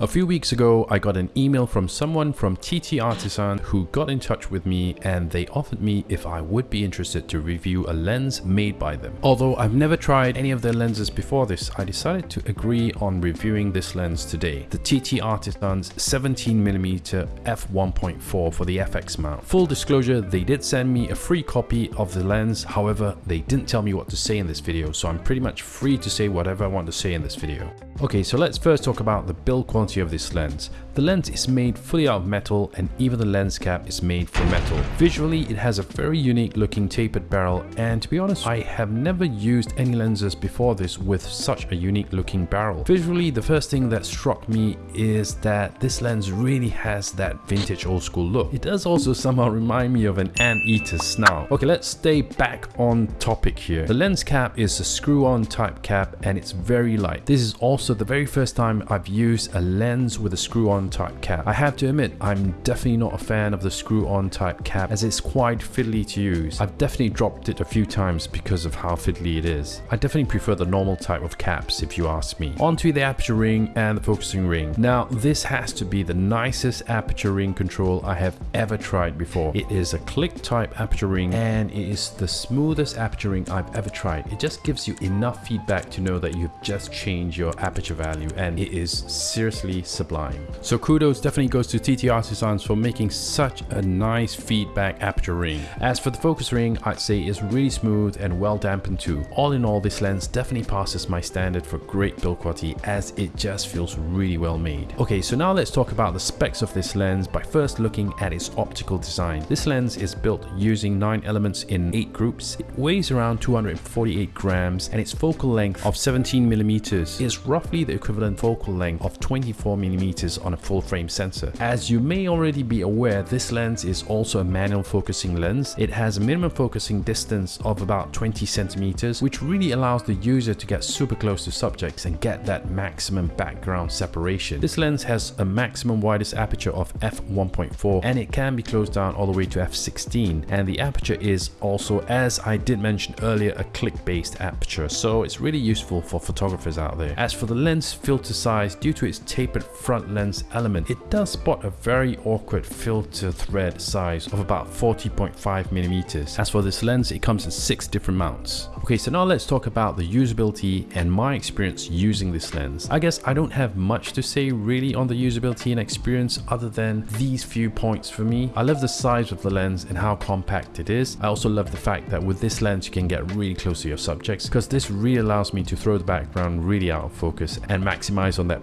A few weeks ago, I got an email from someone from TT Artisan who got in touch with me and they offered me if I would be interested to review a lens made by them. Although I've never tried any of their lenses before this, I decided to agree on reviewing this lens today. The TT Artisan's 17mm f1.4 for the FX mount. Full disclosure, they did send me a free copy of the lens, however, they didn't tell me what to say in this video, so I'm pretty much free to say whatever I want to say in this video. Okay, so let's first talk about the build quality of this lens. The lens is made fully out of metal and even the lens cap is made from metal. Visually, it has a very unique looking tapered barrel and to be honest, I have never used any lenses before this with such a unique looking barrel. Visually, the first thing that struck me is that this lens really has that vintage old school look. It does also somehow remind me of an anteater snout. Okay, let's stay back on topic here. The lens cap is a screw-on type cap and it's very light. This is also the very first time I've used a lens with a screw-on type cap. I have to admit, I'm definitely not a fan of the screw-on type cap as it's quite fiddly to use. I've definitely dropped it a few times because of how fiddly it is. I definitely prefer the normal type of caps if you ask me. Onto the aperture ring and the focusing ring. Now, this has to be the nicest aperture ring control I have ever tried before. It is a click type aperture ring and it is the smoothest aperture ring I've ever tried. It just gives you enough feedback to know that you've just changed your aperture value and it is seriously sublime. So kudos definitely goes to TT Artisans for making such a nice feedback aperture ring. As for the focus ring, I'd say is really smooth and well dampened too. All in all, this lens definitely passes my standard for great build quality as it just feels really well made. Okay, so now let's talk about the specs of this lens by first looking at its optical design. This lens is built using 9 elements in 8 groups. It weighs around 248 grams and its focal length of 17 millimeters is roughly the equivalent focal length of 20 mm on a full frame sensor. As you may already be aware, this lens is also a manual focusing lens. It has a minimum focusing distance of about 20 centimeters, which really allows the user to get super close to subjects and get that maximum background separation. This lens has a maximum widest aperture of f1.4 and it can be closed down all the way to f16 and the aperture is also, as I did mention earlier, a click-based aperture, so it's really useful for photographers out there. As for the lens filter size, due to its tapered front lens element, it does spot a very awkward filter thread size of about 40.5 millimeters. As for this lens, it comes in six different mounts. Okay, so now let's talk about the usability and my experience using this lens. I guess I don't have much to say really on the usability and experience other than these few points for me. I love the size of the lens and how compact it is. I also love the fact that with this lens you can get really close to your subjects because this really allows me to throw the background really out of focus and maximize on that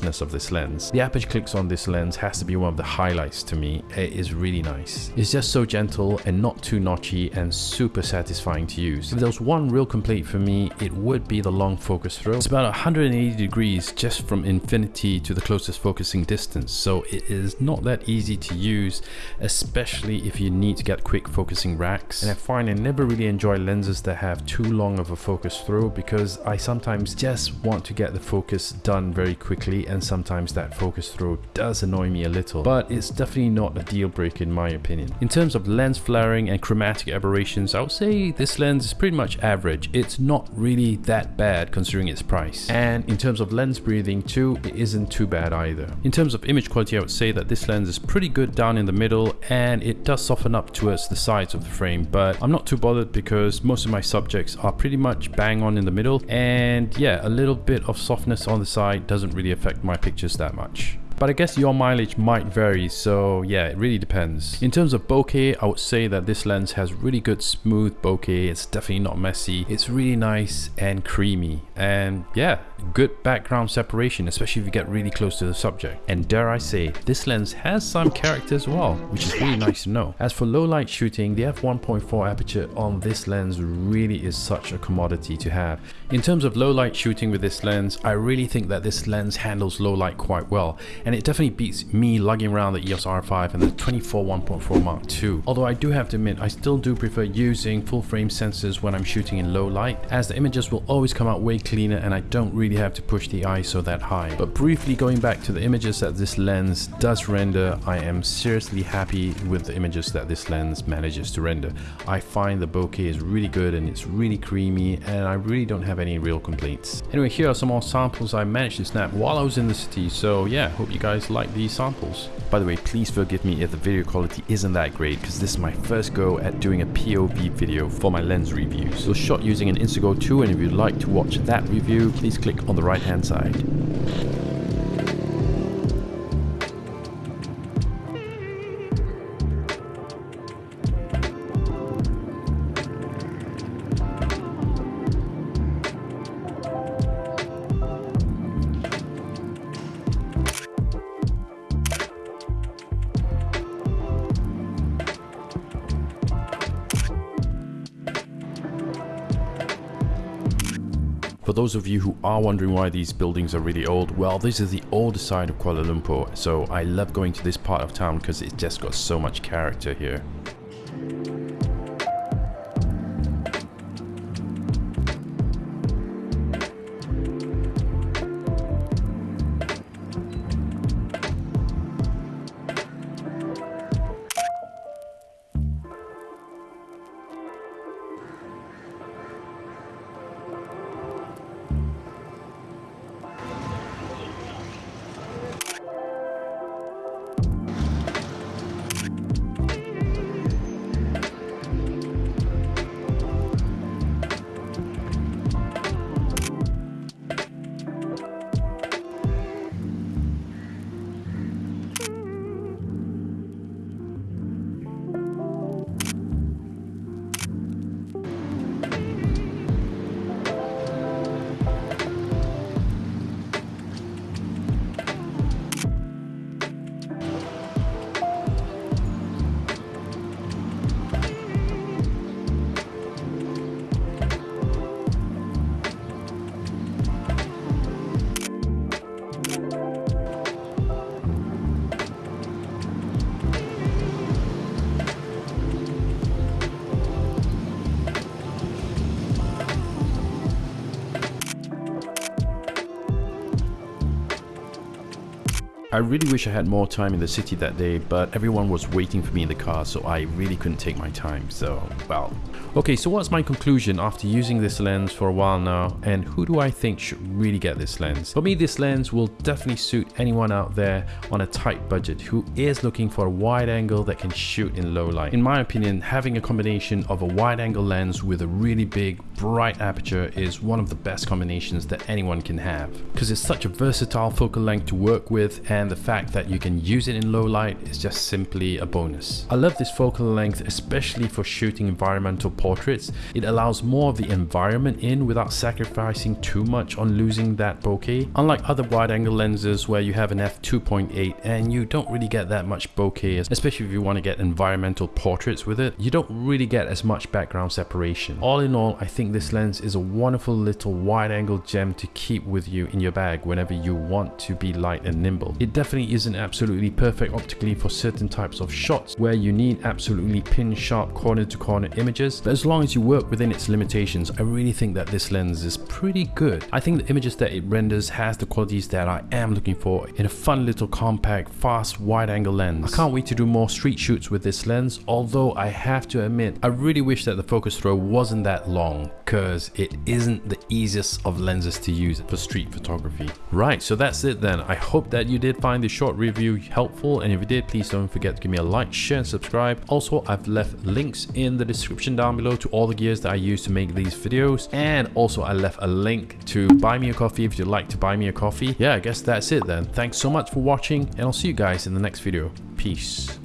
of this lens. The aperture clicks on this lens has to be one of the highlights to me. It is really nice. It's just so gentle and not too notchy and super satisfying to use. If there was one real complaint for me, it would be the long focus throw. It's about 180 degrees just from infinity to the closest focusing distance, so it is not that easy to use, especially if you need to get quick focusing racks. And I find I never really enjoy lenses that have too long of a focus throw because I sometimes just want to get the focus done very quickly and sometimes that focus throw does annoy me a little, but it's definitely not a deal breaker in my opinion. In terms of lens flaring and chromatic aberrations, I would say this lens is pretty much average. It's not really that bad considering its price. And in terms of lens breathing too, it isn't too bad either. In terms of image quality, I would say that this lens is pretty good down in the middle and it does soften up towards the sides of the frame, but I'm not too bothered because most of my subjects are pretty much bang on in the middle and yeah, a little bit of softness on the side doesn't really affect my pictures that much but I guess your mileage might vary so yeah it really depends. In terms of bokeh I would say that this lens has really good smooth bokeh it's definitely not messy it's really nice and creamy and yeah good background separation especially if you get really close to the subject and dare I say this lens has some character as well which is really nice to know. As for low light shooting the f1.4 aperture on this lens really is such a commodity to have. In terms of low light shooting with this lens I really think that this lens handles low light quite well and and it definitely beats me lugging around the EOS R5 and the 24 1.4 Mark II. Although I do have to admit, I still do prefer using full frame sensors when I'm shooting in low light, as the images will always come out way cleaner and I don't really have to push the ISO that high. But briefly going back to the images that this lens does render, I am seriously happy with the images that this lens manages to render. I find the bokeh is really good and it's really creamy and I really don't have any real complaints. Anyway, here are some more samples I managed to snap while I was in the city, so yeah, hope you guys like these samples. By the way, please forgive me if the video quality isn't that great because this is my first go at doing a POV video for my lens reviews. So shot using an Instago 2 and if you'd like to watch that review, please click on the right hand side. For those of you who are wondering why these buildings are really old, well this is the older side of Kuala Lumpur, so I love going to this part of town because it's just got so much character here. I really wish I had more time in the city that day, but everyone was waiting for me in the car, so I really couldn't take my time, so, well. Okay, so what's my conclusion after using this lens for a while now, and who do I think should really get this lens? For me, this lens will definitely suit anyone out there on a tight budget who is looking for a wide angle that can shoot in low light. In my opinion, having a combination of a wide angle lens with a really big, bright aperture is one of the best combinations that anyone can have, because it's such a versatile focal length to work with and the fact that you can use it in low light is just simply a bonus. I love this focal length especially for shooting environmental portraits. It allows more of the environment in without sacrificing too much on losing that bokeh. Unlike other wide angle lenses where you have an f2.8 and you don't really get that much bokeh, especially if you want to get environmental portraits with it, you don't really get as much background separation. All in all, I think this lens is a wonderful little wide angle gem to keep with you in your bag whenever you want to be light and nimble. It definitely isn't absolutely perfect optically for certain types of shots where you need absolutely pin sharp corner to corner images, but as long as you work within its limitations, I really think that this lens is pretty good. I think the images that it renders has the qualities that I am looking for in a fun little compact, fast, wide angle lens. I can't wait to do more street shoots with this lens, although I have to admit, I really wish that the focus throw wasn't that long, because it isn't the easiest of lenses to use for street photography. Right, so that's it then. I hope that you did find this short review helpful and if you did please don't forget to give me a like share and subscribe. Also i've left links in the description down below to all the gears that i use to make these videos and also i left a link to buy me a coffee if you'd like to buy me a coffee. Yeah i guess that's it then. Thanks so much for watching and i'll see you guys in the next video. Peace